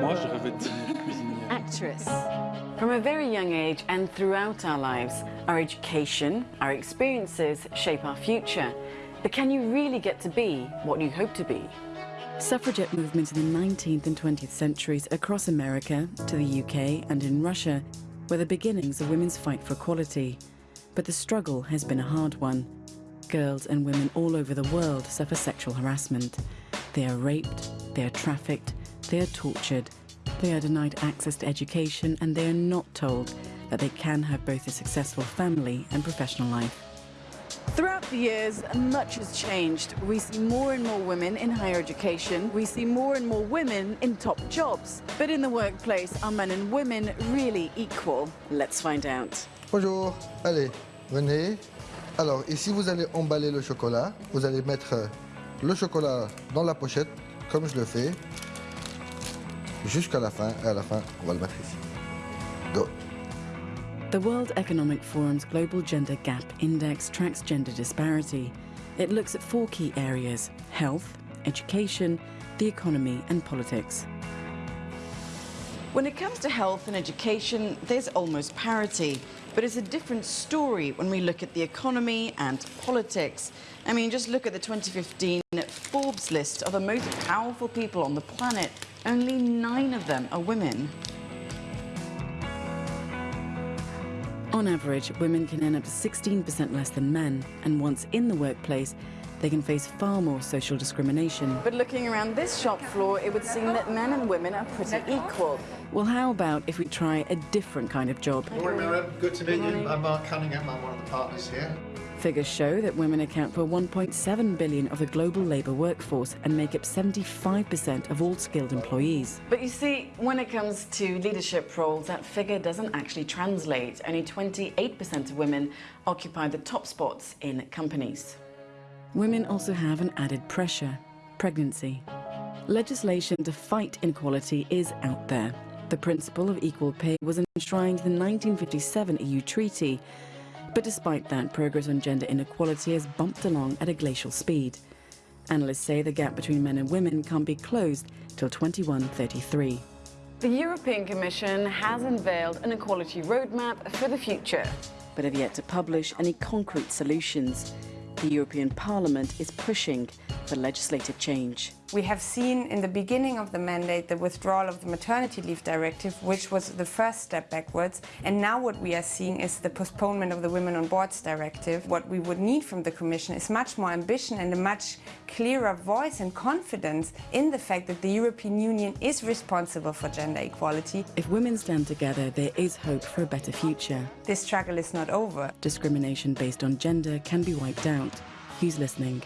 Moi, je rêvais de devenir cuisinière. Actress. From a very young age and throughout our lives, our education, our experiences shape our future. But can you really get to be what you hope to be? Suffragette movements in the 19th and 20th centuries across America, to the UK and in Russia were the beginnings of women's fight for equality. But the struggle has been a hard one. Girls and women all over the world suffer sexual harassment. They are raped, they are trafficked, they are tortured, they are denied access to education and they are not told that they can have both a successful family and professional life. Throughout the years, much has changed. We see more and more women in higher education. We see more and more women in top jobs. But in the workplace, are men and women really equal? Let's find out. Bonjour, allez, venez. Alors, ici, vous allez emballer le chocolat. Vous allez mettre le chocolat dans la pochette, comme je le fais, jusqu'à la fin. Et à la fin, on va le mettre ici. Go. The World Economic Forum's Global Gender Gap Index tracks gender disparity. It looks at four key areas health, education, the economy, and politics. When it comes to health and education, there's almost parity. But it's a different story when we look at the economy and politics. I mean, just look at the 2015 Forbes list of the most powerful people on the planet. Only nine of them are women. On average, women can earn up to 16% less than men, and once in the workplace, they can face far more social discrimination. But looking around this shop floor, it would seem that men and women are pretty equal. Well, how about if we try a different kind of job? Morning, Miriam. Good to meet you. I'm Mark Cunningham. I'm one of the partners here. Figures show that women account for 1.7 billion of the global labour workforce and make up 75% of all skilled employees. But you see, when it comes to leadership roles, that figure doesn't actually translate. Only 28% of women occupy the top spots in companies. Women also have an added pressure pregnancy. Legislation to fight inequality is out there. The principle of equal pay was enshrined in the 1957 EU treaty. But despite that, progress on gender inequality has bumped along at a glacial speed. Analysts say the gap between men and women can't be closed till 2133. The European Commission has unveiled an equality roadmap for the future, but have yet to publish any concrete solutions. The European Parliament is pushing for legislative change. We have seen in the beginning of the mandate the withdrawal of the maternity leave directive, which was the first step backwards. And now what we are seeing is the postponement of the Women on Boards directive. What we would need from the Commission is much more ambition and a much clearer voice and confidence in the fact that the European Union is responsible for gender equality. If women stand together, there is hope for a better future. This struggle is not over. Discrimination based on gender can be wiped out. Who's listening?